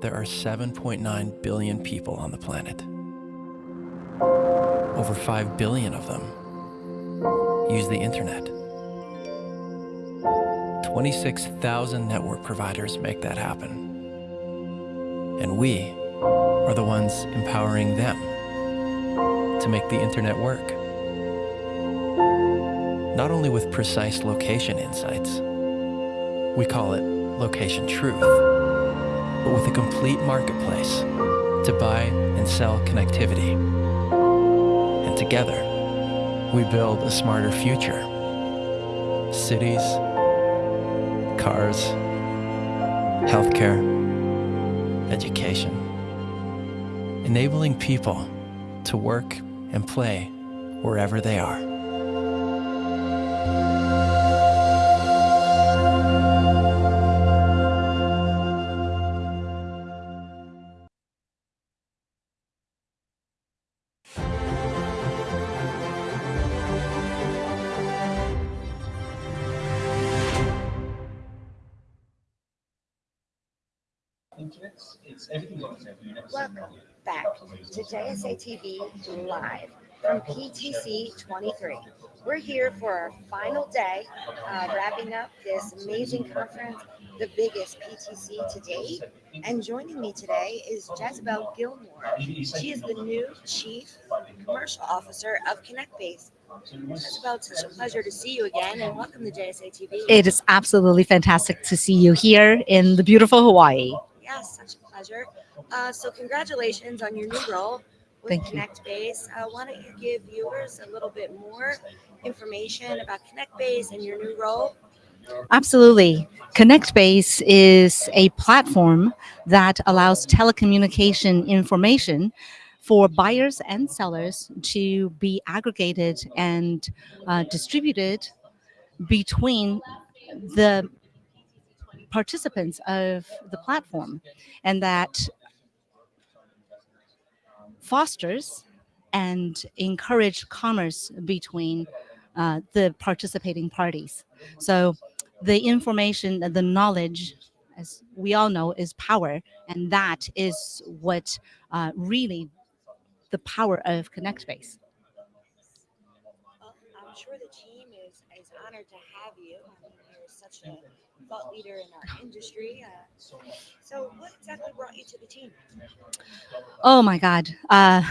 there are 7.9 billion people on the planet. Over 5 billion of them use the internet. 26,000 network providers make that happen. And we are the ones empowering them to make the internet work. Not only with precise location insights, we call it location truth, but with a complete marketplace to buy and sell connectivity. And together, we build a smarter future. Cities, cars, healthcare, education, enabling people to work and play wherever they are. Welcome back to JSA TV Live from PTC 23. We're here for our final day, uh, wrapping up this amazing conference, the biggest PTC to date. And joining me today is Jezebel Gilmore. She is the new Chief Commercial Officer of ConnectBase. Jezebel, it's such a pleasure to see you again and welcome to JSA TV. It is absolutely fantastic to see you here in the beautiful Hawaii. Yes, such a pleasure. Uh, so congratulations on your new role with Thank. ConnectBase. Uh, why don't you give viewers a little bit more information about ConnectBase and your new role? Absolutely. ConnectBase is a platform that allows telecommunication information for buyers and sellers to be aggregated and uh, distributed between the participants of the platform and that fosters and encourage commerce between uh, the participating parties. So the information, the knowledge, as we all know, is power, and that is what uh, really the power of ConnectBase. Well, I'm sure the team is, is honored to have you. I you're such a thought leader in our industry. Uh, so, what exactly brought you to the team? Oh my God. Uh,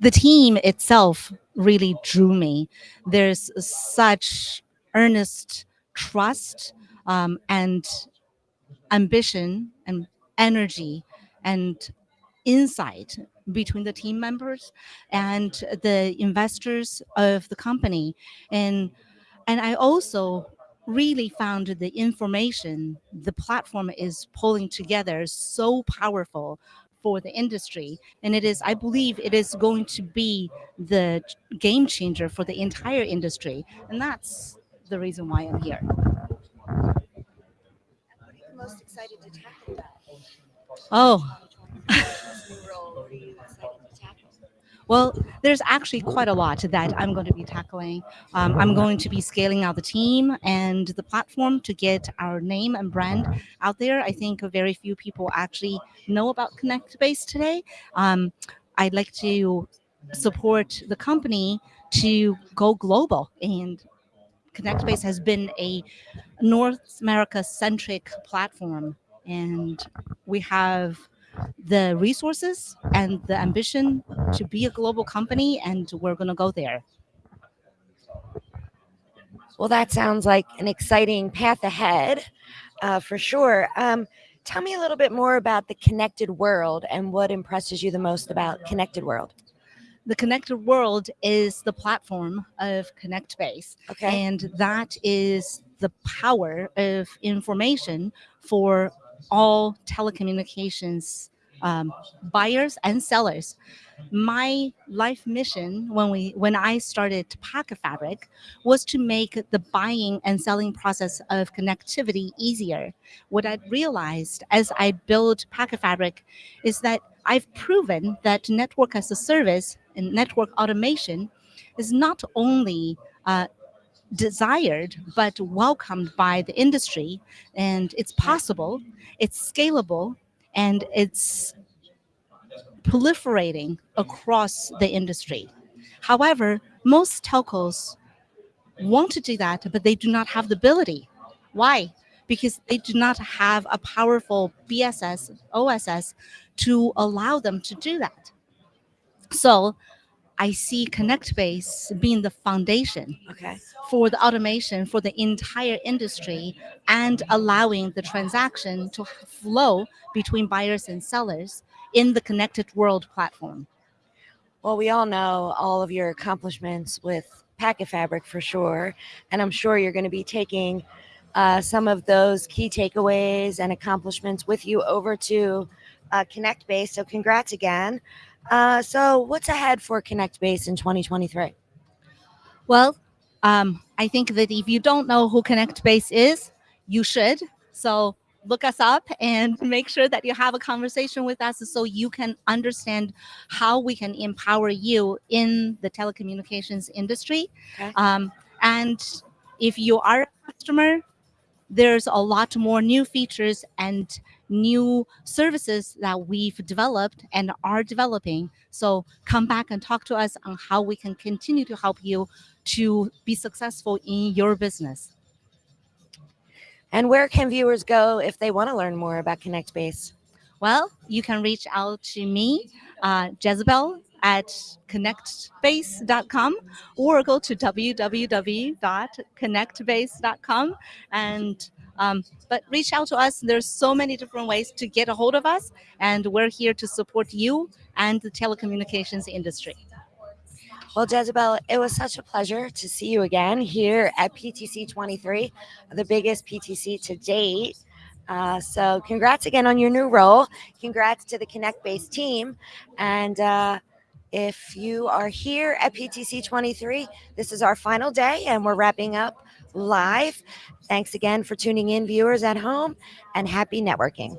the team itself really drew me. There's such earnest trust um, and ambition and energy and insight between the team members and the investors of the company. And, and I also really found the information the platform is pulling together so powerful for the industry. And it is, I believe it is going to be the game changer for the entire industry. And that's the reason why I'm here. What Well, there's actually quite a lot that I'm going to be tackling. Um, I'm going to be scaling out the team and the platform to get our name and brand out there. I think very few people actually know about ConnectBase today. Um, I'd like to support the company to go global and ConnectBase has been a North America centric platform and we have the resources and the ambition to be a global company and we're going to go there. Well, that sounds like an exciting path ahead, uh, for sure. Um, tell me a little bit more about the connected world and what impresses you the most about connected world. The connected world is the platform of ConnectBase Okay. and that is the power of information for all telecommunications um, buyers and sellers. My life mission when we when I started Packet Fabric was to make the buying and selling process of connectivity easier. What I realized as I built Packet Fabric is that I've proven that network as a service and network automation is not only uh, desired but welcomed by the industry and it's possible it's scalable and it's proliferating across the industry. However, most telcos want to do that, but they do not have the ability. Why? Because they do not have a powerful BSS, OSS to allow them to do that. So I see ConnectBase being the foundation Okay. for the automation for the entire industry and allowing the transaction to flow between buyers and sellers in the connected world platform. Well, we all know all of your accomplishments with Packet Fabric for sure. And I'm sure you're going to be taking uh, some of those key takeaways and accomplishments with you over to uh, ConnectBase. So, congrats again. Uh, so, what's ahead for ConnectBase in 2023? Well, um, I think that if you don't know who ConnectBase is, you should. So look us up and make sure that you have a conversation with us so you can understand how we can empower you in the telecommunications industry. Okay. Um, and if you are a customer, there's a lot more new features and new services that we've developed and are developing. So come back and talk to us on how we can continue to help you to be successful in your business. And where can viewers go if they want to learn more about ConnectBase? Well, you can reach out to me, uh, Jezebel at connectbase.com or go to www.connectbase.com and um, but reach out to us. There's so many different ways to get a hold of us, and we're here to support you and the telecommunications industry. Well, Jezebel, it was such a pleasure to see you again here at PTC 23, the biggest PTC to date. Uh, so, congrats again on your new role. Congrats to the Connect ConnectBase team. And uh, if you are here at PTC 23, this is our final day and we're wrapping up live. Thanks again for tuning in, viewers at home, and happy networking.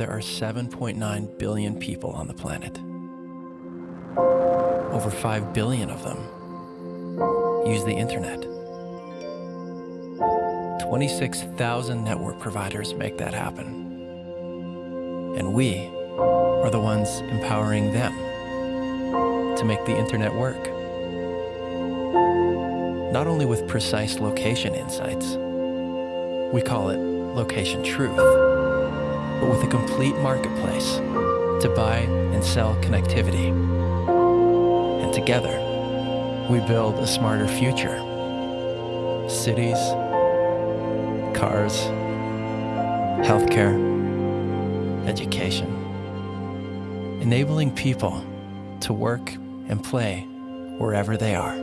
There are 7.9 billion people on the planet. Over 5 billion of them use the internet. 26,000 network providers make that happen. And we are the ones empowering them to make the internet work. Not only with precise location insights, we call it location truth, but with a complete marketplace to buy and sell connectivity. And together, we build a smarter future. Cities, cars, healthcare, education, enabling people to work and play wherever they are.